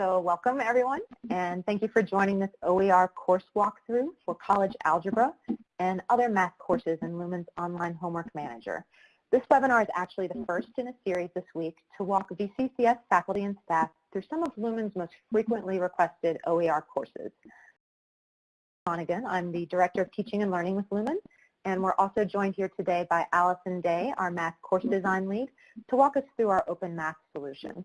So welcome everyone and thank you for joining this OER course walkthrough for college algebra and other math courses in Lumen's online homework manager. This webinar is actually the first in a series this week to walk VCCS faculty and staff through some of Lumen's most frequently requested OER courses. I'm the Director of Teaching and Learning with Lumen and we're also joined here today by Allison Day, our Math Course mm-hmm. Design Lead, to walk us through our Open Math solution.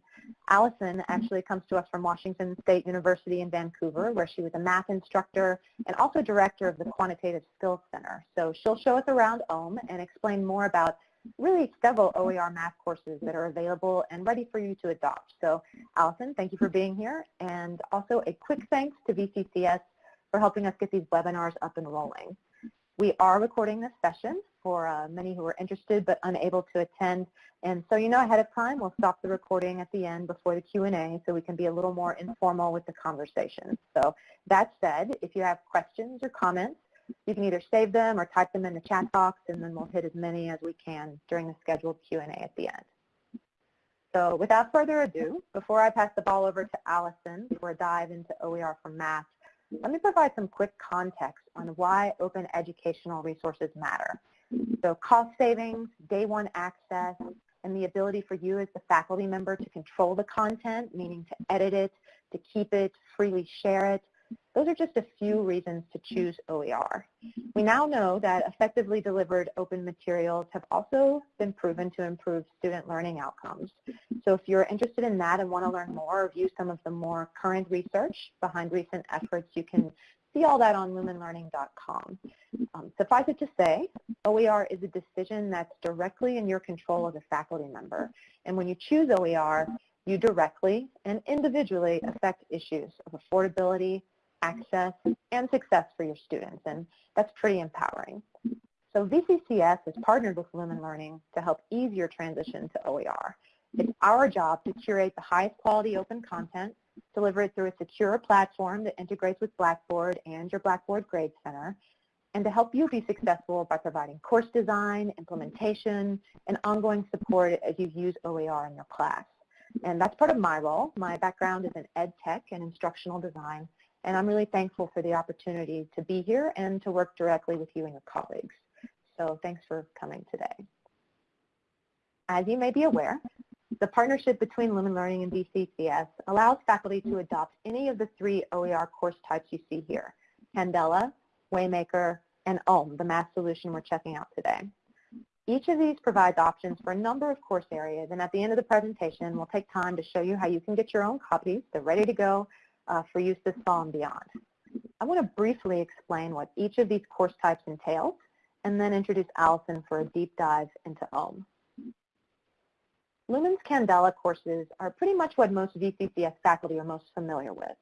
Allison mm-hmm. actually comes to us from Washington State University in Vancouver, where she was a math instructor and also director of the Quantitative Skills Center. So she'll show us around OHM and explain more about really several OER math courses that are available and ready for you to adopt. So Allison, thank you for being here. And also a quick thanks to VCCS for helping us get these webinars up and rolling. We are recording this session for uh, many who are interested but unable to attend. And so you know ahead of time, we'll stop the recording at the end before the Q&A so we can be a little more informal with the conversation. So that said, if you have questions or comments, you can either save them or type them in the chat box and then we'll hit as many as we can during the scheduled Q&A at the end. So without further ado, before I pass the ball over to Allison for a dive into OER for Math, let me provide some quick context on why open educational resources matter. So cost savings, day one access, and the ability for you as the faculty member to control the content, meaning to edit it, to keep it, freely share it, those are just a few reasons to mm-hmm. choose OER. Mm-hmm. We now know that effectively delivered open materials have also been proven to improve student learning outcomes. Mm-hmm. So if you're interested in that and want to learn more or view some of the more current research behind recent efforts, you can see all that on lumenlearning.com. Um, suffice it to say, OER is a decision that's directly in your control as a faculty member. And when you choose OER, you directly and individually affect issues of affordability, access, and success for your students, and that's pretty empowering. So VCCS has partnered with Lumen Learning to help ease your transition to OER. It's our job to curate the highest quality open content, deliver it through a secure platform that integrates with Blackboard and your Blackboard Grade Center, and to help you be successful by providing course design, implementation, and ongoing support as you use OER in your class. And that's part of my role. My background is in ed tech and instructional design, and I'm really thankful for the opportunity to be here and to work directly with you and your colleagues. So thanks for coming today. As you may be aware, the partnership between Lumen Learning and VCCS allows faculty to adopt any of the three OER course types you see here, Candela, Waymaker, and OHM, the math solution we're checking out today. Each of these provides options for a number of course areas, and at the end of the presentation, we'll take time to show you how you can get your own copies. They're ready to go uh, for use this fall and beyond. I want to briefly explain what each of these course types entails and then introduce Allison for a deep dive into OHM. Lumen's Candela courses are pretty much what most VCCS faculty are most familiar with.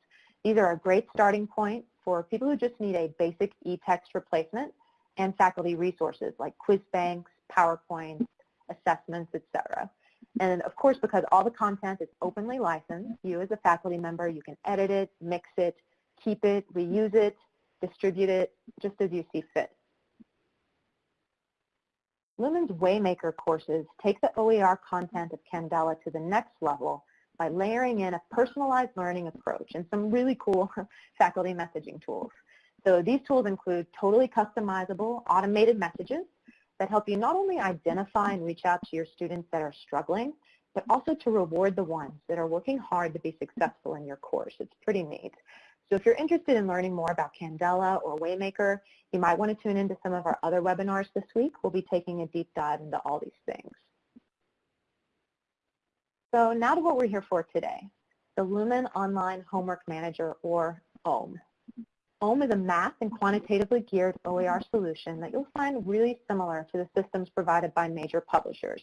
These are a great starting point for people who just need a basic e-text replacement and faculty resources like quiz banks, PowerPoint, assessments, etc. And of course, because all the content is openly licensed, you as a faculty member, you can edit it, mix it, keep it, reuse it, distribute it, just as you see fit. Lumen's Waymaker courses take the OER content of Candela to the next level by layering in a personalized learning approach and some really cool faculty messaging tools. So these tools include totally customizable automated messages that help you not only identify and reach out to your students that are struggling, but also to reward the ones that are working hard to be successful in your course. It's pretty neat. So if you're interested in learning more about Candela or Waymaker, you might want to tune into some of our other webinars this week. We'll be taking a deep dive into all these things. So now to what we're here for today, the Lumen Online Homework Manager, or OHM. OHM is a math and quantitatively geared OER solution that you'll find really similar to the systems provided by major publishers.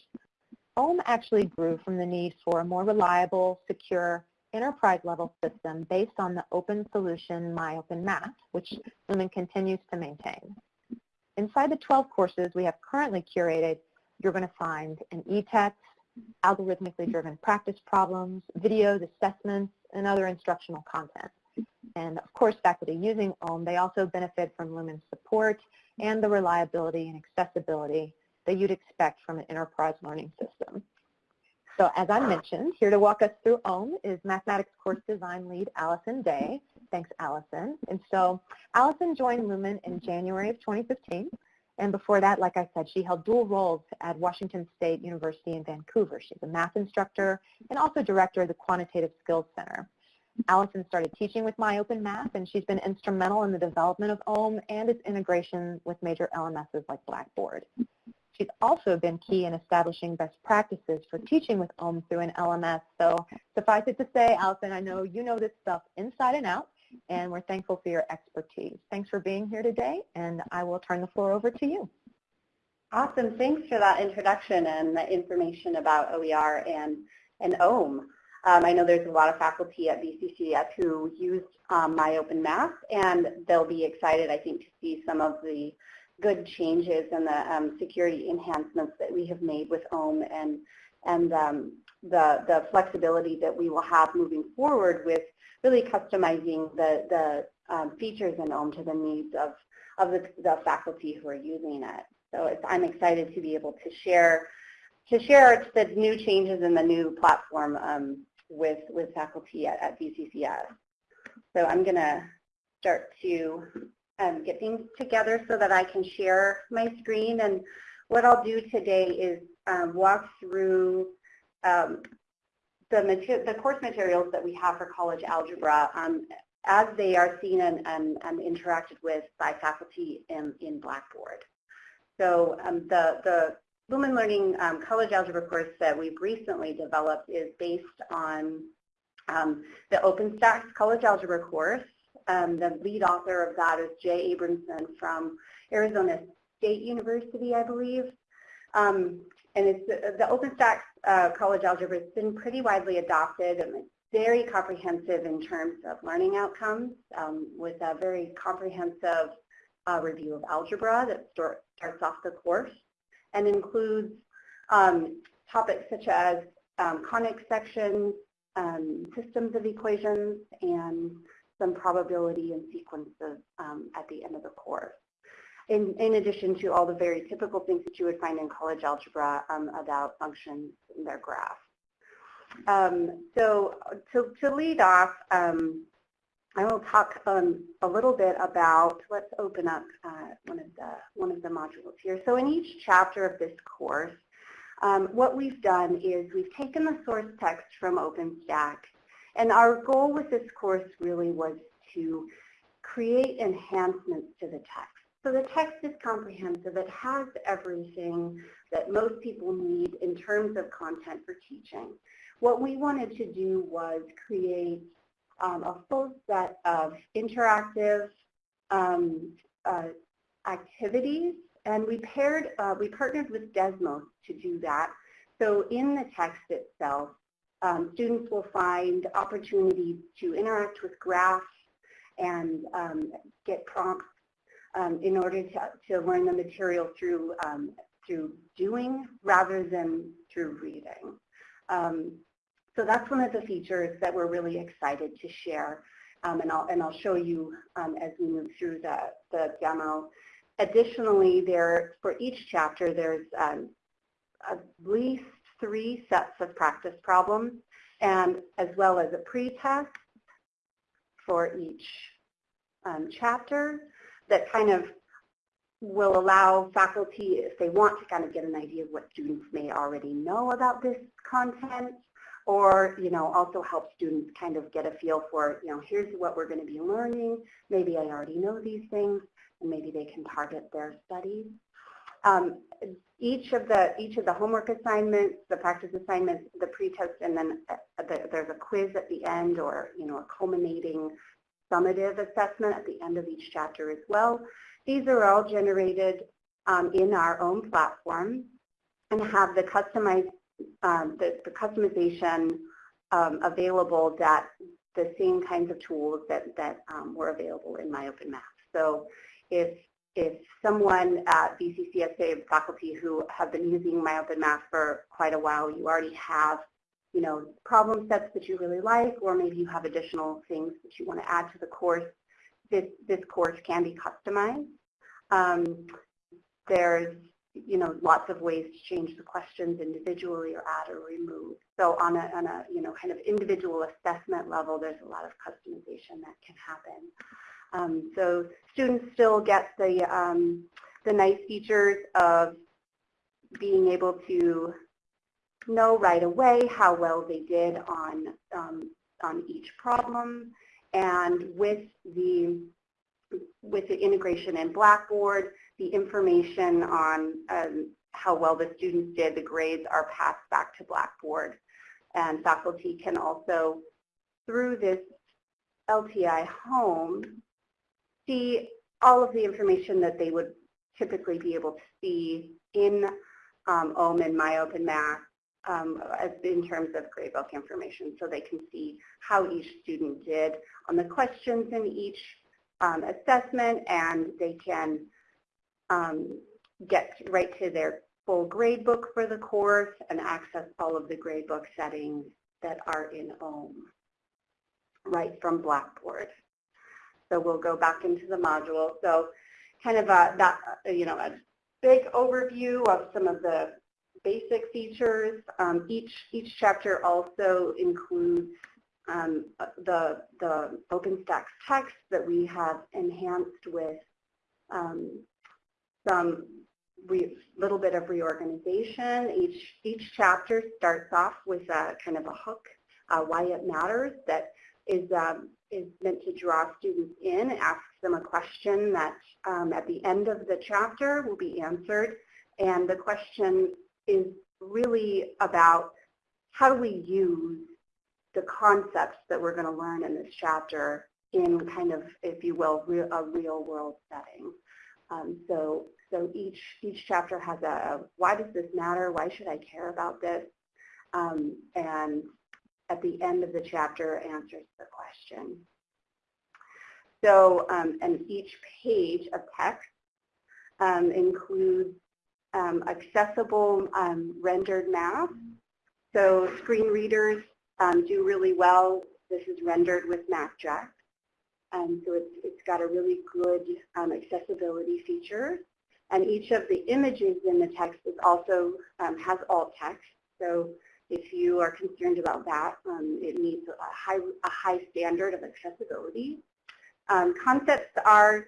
OHM actually grew from the need for a more reliable, secure, enterprise-level system based on the open solution MyOpenMath, which Lumen continues to maintain. Inside the 12 courses we have currently curated, you're going to find an e-text, algorithmically driven practice problems, videos, assessments, and other instructional content. And of course, faculty using OHM, they also benefit from Lumen's support and the reliability and accessibility that you'd expect from an enterprise learning system. So as I mentioned, here to walk us through OHM is Mathematics Course Design Lead Allison Day. Thanks, Allison. And so Allison joined Lumen in January of 2015. And before that, like I said, she held dual roles at Washington State University in Vancouver. She's a math instructor and also director of the Quantitative Skills Center. Allison started teaching with MyOpenMath, and she's been instrumental in the development of OHM and its integration with major LMSs like Blackboard. She's also been key in establishing best practices for teaching with OHM through an LMS. So suffice it to say, Allison, I know you know this stuff inside and out, and we're thankful for your expertise. Thanks for being here today, and I will turn the floor over to you. Awesome. Thanks for that introduction and the information about OER and, and OHM. Um, I know there's a lot of faculty at VCCS who used um, MyOpenMath, and they'll be excited, I think, to see some of the good changes and the um, security enhancements that we have made with OHM and, and um, the, the flexibility that we will have moving forward with really customizing the, the um, features in OHM to the needs of, of the, the faculty who are using it. So I'm excited to be able to share to share the new changes in the new platform um, with, with faculty at, at VCCS. So I'm going to start to um, get things together so that I can share my screen. And what I'll do today is um, walk through um, the, the, course materials that we have for college algebra um, as they are seen and, and, and, interacted with by faculty in, in Blackboard. So um, the, the Lumen Learning um, College Algebra course that we've recently developed is based on um, the OpenStax College Algebra course. Um, the lead author of that is Jay Abramson from Arizona State University, I believe. Um, and it's the, the OpenStax uh, College Algebra has been pretty widely adopted and it's very comprehensive in terms of learning outcomes um, with a very comprehensive uh, review of algebra that start, starts off the course and includes um, topics such as um, conic sections, um, systems of equations, and some probability and sequences um, at the end of the course. In, in, addition to all the very typical things that you would find in college algebra um, about functions and their graphs. Um, so to, to, lead off, I will talk um, a little bit about, let's open up uh, one, of the, one of the modules here. So in each chapter of this course, um, what we've done is we've taken the source text from OpenStax, and our goal with this course really was to create enhancements to the text. So the text is comprehensive. It has everything that most people need in terms of content for teaching. What we wanted to do was create um, a full set of interactive um, uh, activities, and we paired, uh, we partnered with Desmos to do that. So in the text itself, um, students will find opportunities to interact with graphs and um, get prompts um, in order to, to learn the material through, um, through doing rather than through reading. So that's one of the features that we're really excited to share. Um, and, I'll, and I'll show you um, as we move through the, the demo. Additionally, there, for each chapter, there's um, at least three sets of practice problems, and as well as a pre-test for each um, chapter that kind of will allow faculty, if they want to kind of get an idea of what students may already know about this content, or you know also help students kind of get a feel for you know here's what we're going to be learning. Maybe I already know these things and maybe they can target their studies. Um, each of the each of the homework assignments the practice assignments the pretest and then uh, the, there's a quiz at the end or you know a culminating summative assessment at the end of each chapter as well. These are all generated um, in our own platform and have the customized um, the, the, customization um, available that the same kinds of tools that, that um, were available in MyOpenMath. So if, if someone at BCCSA faculty who have been using MyOpenMath for quite a while, you already have you know, problem sets that you really like, or maybe you have additional things that you want to add to the course, this, this course can be customized. Um, there's you know, lots of ways to change the questions individually or add or remove. So on a, on a, you know, kind of individual assessment level, there's a lot of customization that can happen. Um, so students still get the, um, the nice features of being able to know right away how well they did on, um, on each problem. And with the, with the integration in Blackboard, the information on um, how well the students did, the grades are passed back to Blackboard. And faculty can also, through this LTI home, see all of the information that they would typically be able to see in um, OHM and MyOpenMath um, in terms of gradebook information so they can see how each student did on the questions in each um, assessment and they can um, get right to their full gradebook for the course and access all of the gradebook settings that are in OHM right from Blackboard. So we'll go back into the module. So kind of a, that, you know, a big overview of some of the basic features. Um, each, each chapter also includes um, the, the OpenStax text that we have enhanced with um, some little bit of reorganization. Each, each chapter starts off with a kind of a hook, uh, why it matters, that is, um, is meant to draw students in, ask them a question that um, at the end of the chapter will be answered. And the question is really about how do we use the concepts that we're going to learn in this chapter in kind of, if you will, a real world setting. Um, so, so each, each chapter has a, why does this matter? Why should I care about this? Um, and at the end of the chapter answers the question. So, um, and each page of text um, includes um, accessible um, rendered math. So screen readers do really well. This is rendered with MathJax. Um, so it's, it's got a really good um, accessibility feature. And each of the images in the text is also um, has alt text. So if you are concerned about that, um, it meets a high, a high standard of accessibility. Um, concepts are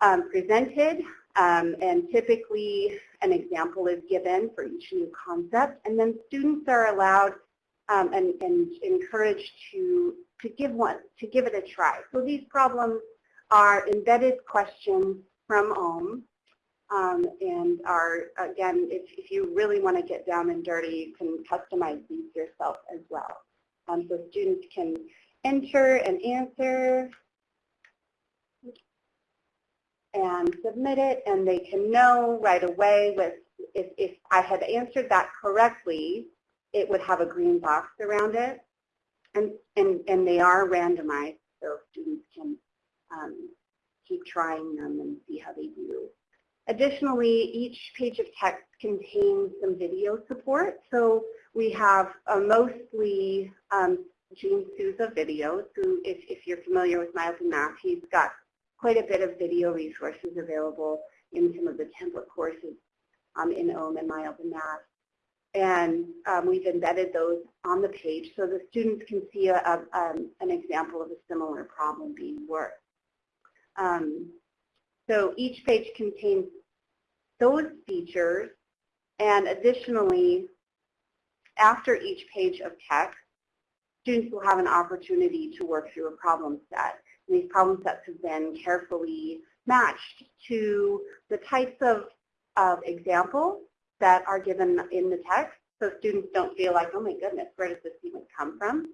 um, presented and typically an example is given for each new concept. And then students are allowed and, and encouraged to, to, give one, to give it a try. So these problems are embedded questions from OHM um, and are, again, if, if you really want to get down and dirty, you can customize these yourself as well. Um, so students can enter and answer and submit it, and they can know right away with if, if I had answered that correctly, it would have a green box around it. And, and, and they are randomized, so students can um, keep trying them and see how they do. Additionally, each page of text contains some video support. So we have a mostly um, Gene Sousa videos, who, if, if you're familiar with MyOpenMath, he's got quite a bit of video resources available in some of the template courses um, in OHM and MyOpenMath and um, we've embedded those on the page so the students can see a, a, um, an example of a similar problem being worked. Um, so each page contains those features and additionally after each page of text students will have an opportunity to work through a problem set. And these problem sets have been carefully matched to the types of, of examples that are given in the text so students don't feel like, oh my goodness, where does this even come from?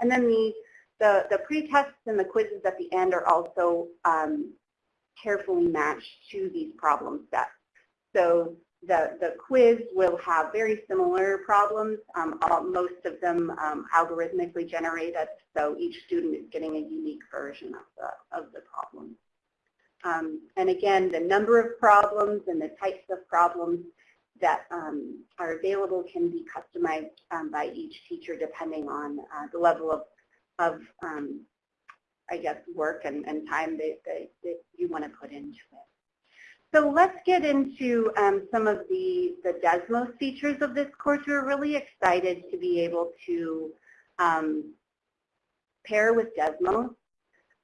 And then the, the, the pre-tests and the quizzes at the end are also um, carefully matched to these problem sets. So the, the quiz will have very similar problems, um, all, most of them um, algorithmically generated, so each student is getting a unique version of the, of the problem. Um, and again, the number of problems and the types of problems that um, are available can be customized um, by each teacher depending on uh, the level of, of um, I guess, work and, and time that, that, that you want to put into it. So let's get into um, some of the, the Desmos features of this course. We're really excited to be able to um, pair with Desmos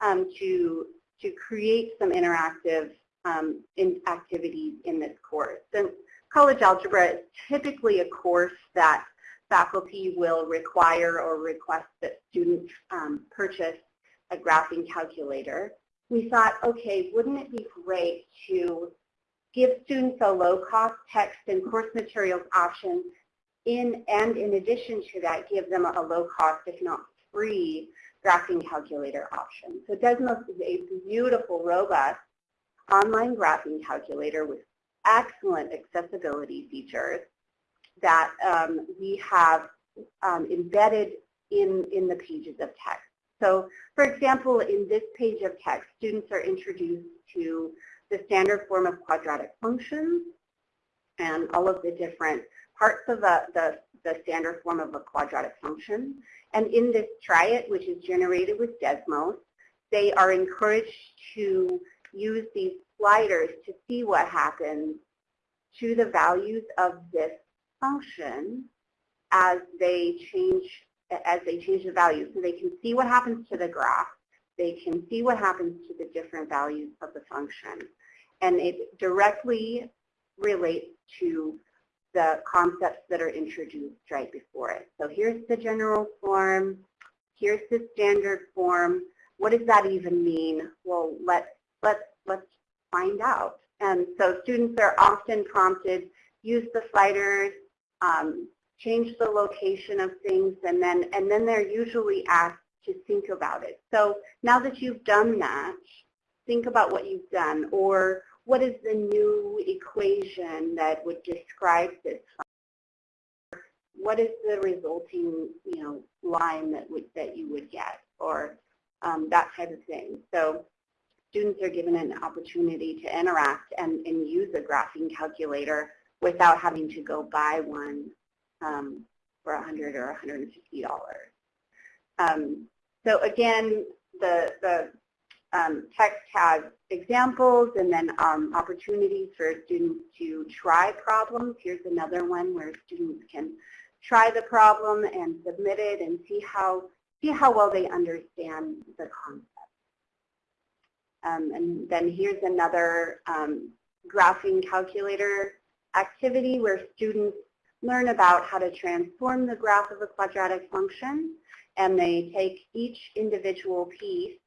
um, to, to create some interactive in activities in this course. And college algebra is typically a course that faculty will require or request that students um, purchase a graphing calculator. We thought, okay, wouldn't it be great to give students a low-cost text and course materials option in, and in addition to that, give them a low-cost, if not free, graphing calculator option. So Desmos is a beautiful, robust online graphing calculator with excellent accessibility features that um, we have um, embedded in, in the pages of text. So for example, in this page of text, students are introduced to the standard form of quadratic functions and all of the different parts of the, the, the standard form of a quadratic function. And in this try it, which is generated with Desmos, they are encouraged to use these sliders to see what happens to the values of this function as they change as they change the value. So they can see what happens to the graph. They can see what happens to the different values of the function. And it directly relates to the concepts that are introduced right before it. So here's the general form. Here's the standard form. What does that even mean? Well, let's, let's, let's find out. And so students are often prompted, use the sliders, um, change the location of things, and then, and then they're usually asked to think about it. So now that you've done that, think about what you've done, or what is the new equation that would describe this? What is the resulting, you know, line that would that you would get, or um, that type of thing. So students are given an opportunity to interact and, and use a graphing calculator without having to go buy one um, for 100 or $150. Um, so again, the, the um, text has examples and then um, opportunities for students to try problems. Here's another one where students can try the problem and submit it and see how, see how well they understand the concept. Um, and then here's another um, graphing calculator activity where students learn about how to transform the graph of a quadratic function and they take each individual piece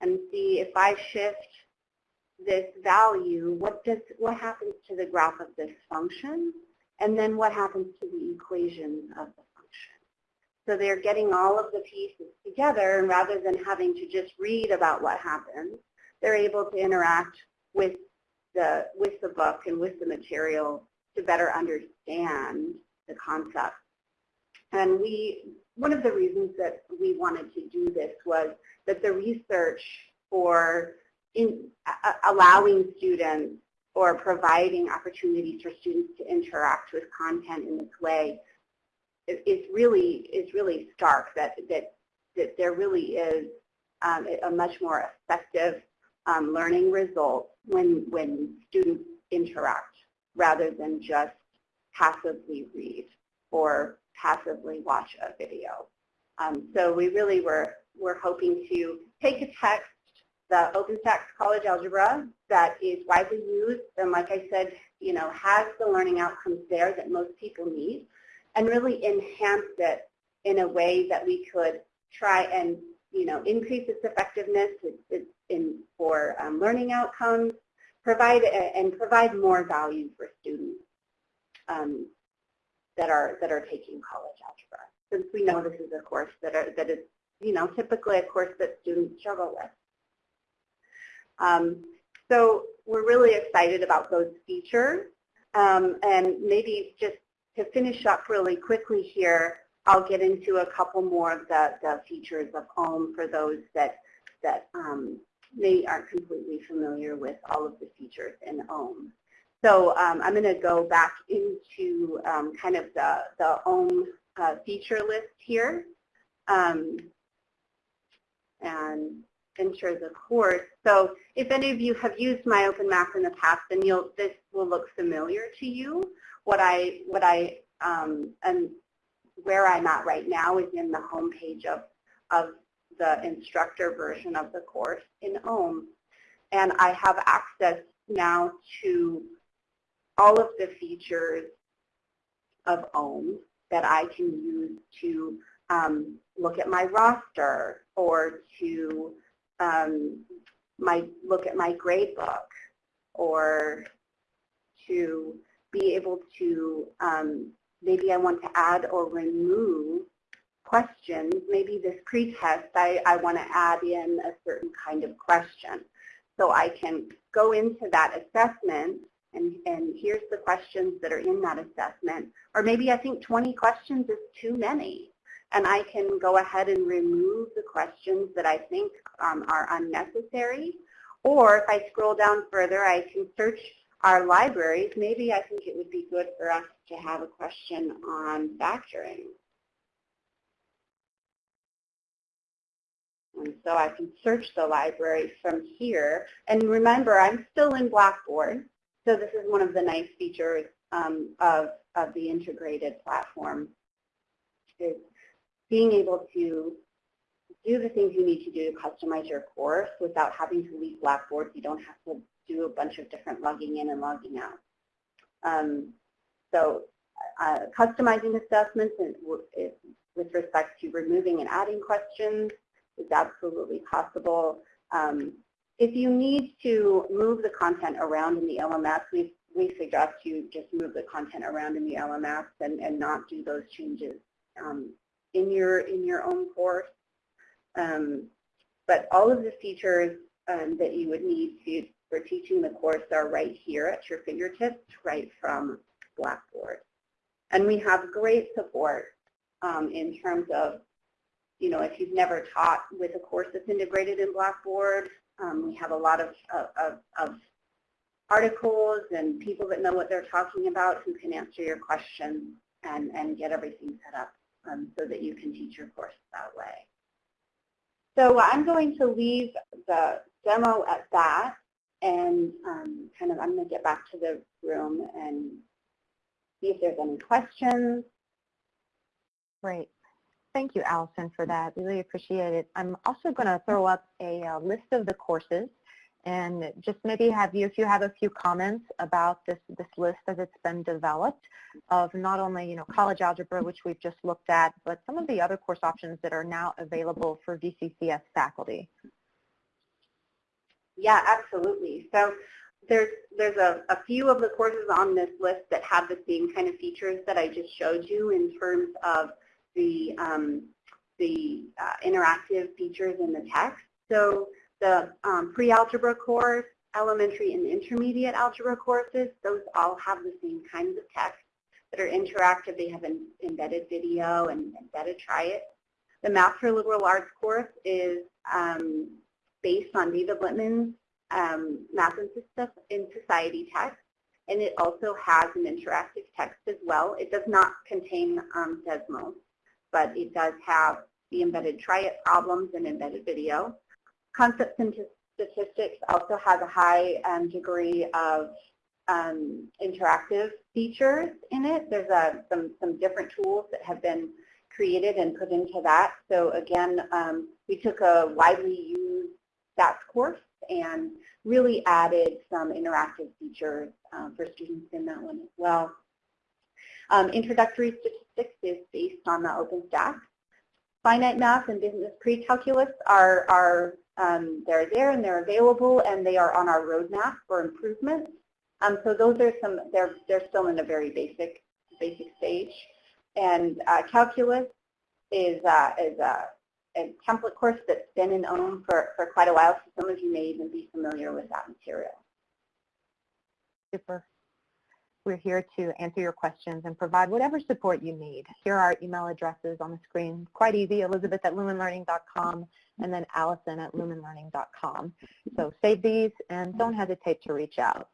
and see if I shift this value, what does what happens to the graph of this function, and then what happens to the equation of the function. So they're getting all of the pieces together, and rather than having to just read about what happens, they're able to interact with the with the book and with the material to better understand the concept. And we, one of the reasons that we wanted to do this was that the research for in, uh, allowing students or providing opportunities for students to interact with content in this way is really is really stark. That that that there really is um, a much more effective um, learning results when when students interact rather than just passively read or passively watch a video. Um, so we really were, were hoping to take a text, the OpenStax College Algebra that is widely used and like I said, you know, has the learning outcomes there that most people need and really enhance it in a way that we could try and, you know, increase its effectiveness in, for um, learning outcomes, provide and provide more value for students um, that are that are taking college algebra. Since we know this is a course that are that is you know typically a course that students struggle with. Um, so we're really excited about those features. Um, and maybe just to finish up really quickly here, I'll get into a couple more of the, the features of OHM for those that, that um, may aren't completely familiar with all of the features in OHM. So um, I'm going to go back into um, kind of the, the OHM uh, feature list here. Um, and enter the course. So if any of you have used My Open Math in the past, then you'll, this will look familiar to you. What I, what I, um, and where I'm at right now is in the homepage of, of the instructor version of the course in OHM. And I have access now to all of the features of OHM that I can use to um, look at my roster or to um, my look at my gradebook or to be able to, um, maybe I want to add or remove questions. Maybe this pretest, I, I want to add in a certain kind of question. So I can go into that assessment and, and here's the questions that are in that assessment. Or maybe I think 20 questions is too many. And I can go ahead and remove the questions that I think um, are unnecessary. Or if I scroll down further, I can search our libraries. Maybe I think it would be good for us to have a question on factoring. And so I can search the library from here. And remember, I'm still in Blackboard. So this is one of the nice features um, of, of the integrated platform is being able to do the things you need to do to customize your course without having to leave Blackboard. You don't have to do a bunch of different logging in and logging out. Um, so uh, customizing assessments and with respect to removing and adding questions is absolutely possible. Um, if you need to move the content around in the LMS, we, we suggest you just move the content around in the LMS and, and not do those changes um, in your in your own course. Um, but all of the features um, that you would need to, for teaching the course are right here at your fingertips, right from Blackboard. And we have great support um, in terms of, you know, if you've never taught with a course that's integrated in Blackboard, um, we have a lot of, of, of articles and people that know what they're talking about who can answer your questions and, and get everything set up um, so that you can teach your course that way. So I'm going to leave the demo at that and um, kind of I'm going to get back to the room and see if there's any questions. Great. Thank you, Allison, for that. Really appreciate it. I'm also going to throw up a, uh, list of the courses and just maybe have you, if you have a few comments about this, this list as it's been developed of not only, you know, college algebra, which we've just looked at, but some of the other course options that are now available for VCCS faculty. Yeah, absolutely. So there's there's a, a few of the courses on this list that have the same kind of features that I just showed you in terms of the um, the uh, interactive features in the text. So the um, pre-algebra course, elementary and intermediate algebra courses, those all have the same kinds of text that are interactive. They have an embedded video and embedded try it. The Math for Liberal Arts course is um, based on David Lippman's um, Math in Society text, and it also has an interactive text as well. It does not contain um, Desmos, but it does have the embedded try it problems and embedded video. Concepts and Statistics also has a high um, degree of um, interactive features in it. There's a, some, some different tools that have been created and put into that. So again, um, we took a widely used stats course and really added some interactive features um, for students in that one as well. Um, introductory statistics is based on the OpenStax. Finite math and business pre-calculus are, are um, they're there and they're available and they are on our roadmap for improvement. Um, so those are some, they're, they're still in a very basic, basic stage. And uh, calculus is, uh, is a, a, template course that's been in OHM for, for quite a while, so some of you may even be familiar with that material. Super. We're here to answer your questions and provide whatever support you need. Here are our email addresses on the screen. Quite easy, elizabeth at lumenlearning.com and then allison at lumenlearning.com. So save these and don't hesitate to reach out.